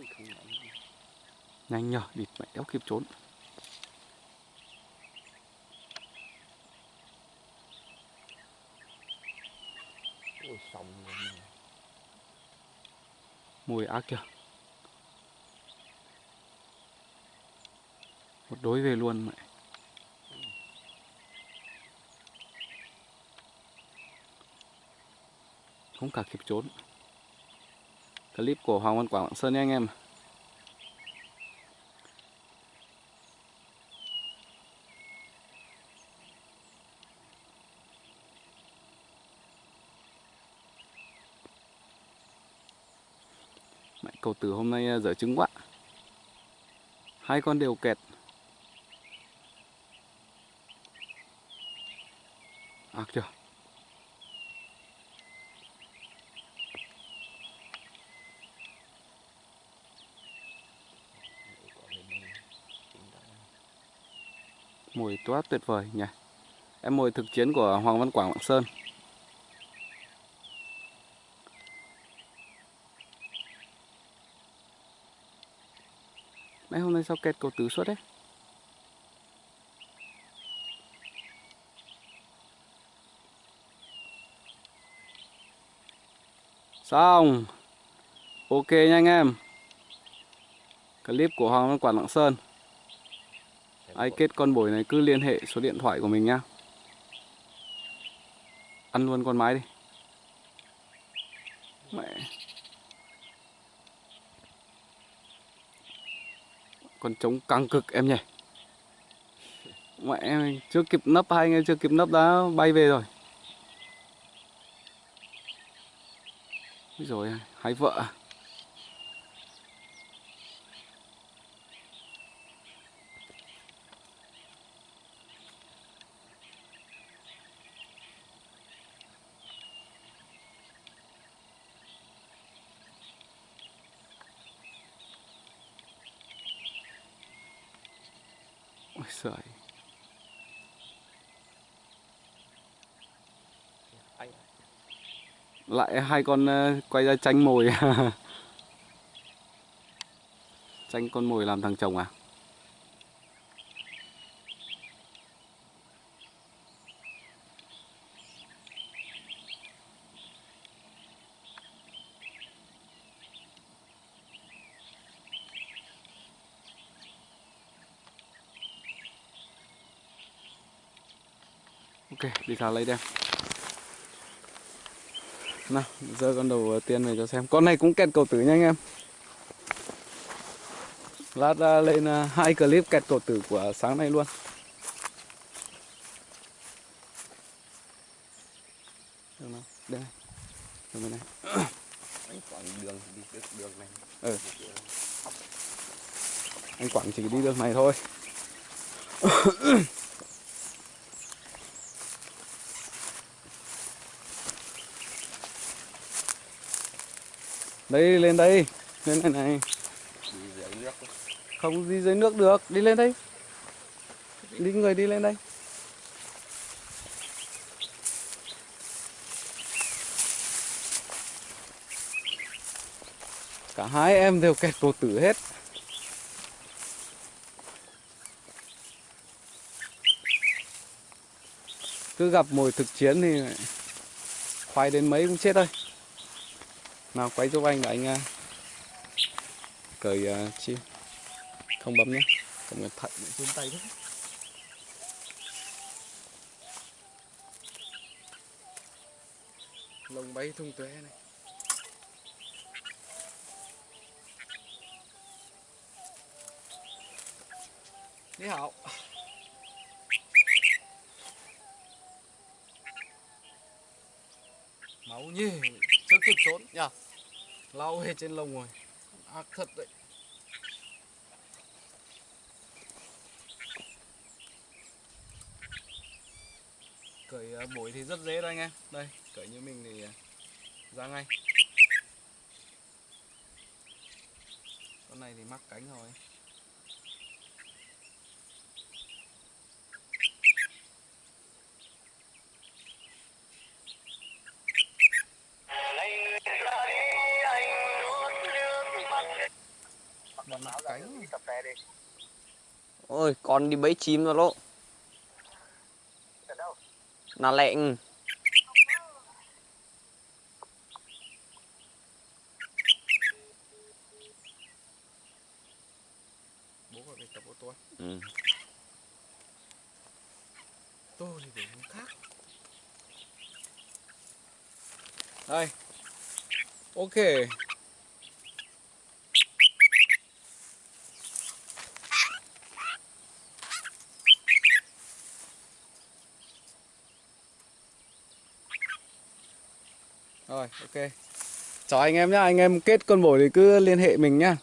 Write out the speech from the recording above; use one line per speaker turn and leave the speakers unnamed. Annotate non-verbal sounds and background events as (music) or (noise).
Nhanh.
nhở nhờ, địt mẹ đéo kịp trốn. Mùi ác kìa. Một đối về luôn mẹ. Không cả kịp trốn. Clip của Hoàng Văn Quảng Lạng Sơn nha anh em. Mẹ cầu tử hôm nay à, dở trứng quá. Hai con đều kẹt. À, Ác chưa?
Có thể mình tính ra.
Mùi toát tuyệt vời nhỉ. Em mùi thực chiến của Hoàng Văn Quảng Lạng Sơn. Mấy hôm nay sao kẹt cầu tứ suốt đấy? Xong. Ok nha anh em. Clip của Hoàng Văn Quảng Lạng Sơn. Ai kết con bổi này, cứ liên hệ số điện thoại của mình nhá. Ăn luôn con mái đi. Mẹ. Con trống căng cực em nhỉ. Mẹ em chưa kịp nấp, hai anh em chưa kịp nấp đã bay về rồi. Rồi hai vợ. Ôi giời. Lại hai con ờ, quay ra tranh mồi. (laughs) tranh con mồi làm thằng chồng à? Ok, đi ra lấy đem. Nào, giờ con đầu tiên này cho xem. Con này cũng kẹt cầu tử nha anh em. Lát ra lên à, hai clip kẹt cầu tử của sáng nay luôn. Được nào, đây. Được này.
anh còn đường đi được đường này.
Ừ. Anh Quảng chỉ đi đường này thôi. Đây lên đây. Lên này này. Không đi dưới nước được, đi lên đây. Đi người đi lên đây. Cả hai em đều kẹt cầu tử hết. Cứ gặp mồi thực chiến thì khoai đến mấy cũng chết thôi. Nào quay giúp anh là anh à, cởi à, chim không bấm nhé. Không cẩn thận
Run tay đấy.
lồng bay thung tuế này. Ni hảo Máu nhiều chưa kịp trốn nhỉ Lau hết trên lồng rồi. Ác thật đấy. Cởi à, bổi thì rất dễ thôi anh em. Đây, cởi như mình thì à, ra ngay. Con này thì mắc cánh rồi.
Ôi con đi bẫy chim rồi lộ là lẹn
Bố gọi về tập ô tô.
ừ.
Tôi thì để hướng khác. Đây. Ok. Rồi, ok. Chào anh em nhá, anh em kết con bổi thì cứ liên hệ mình nhá.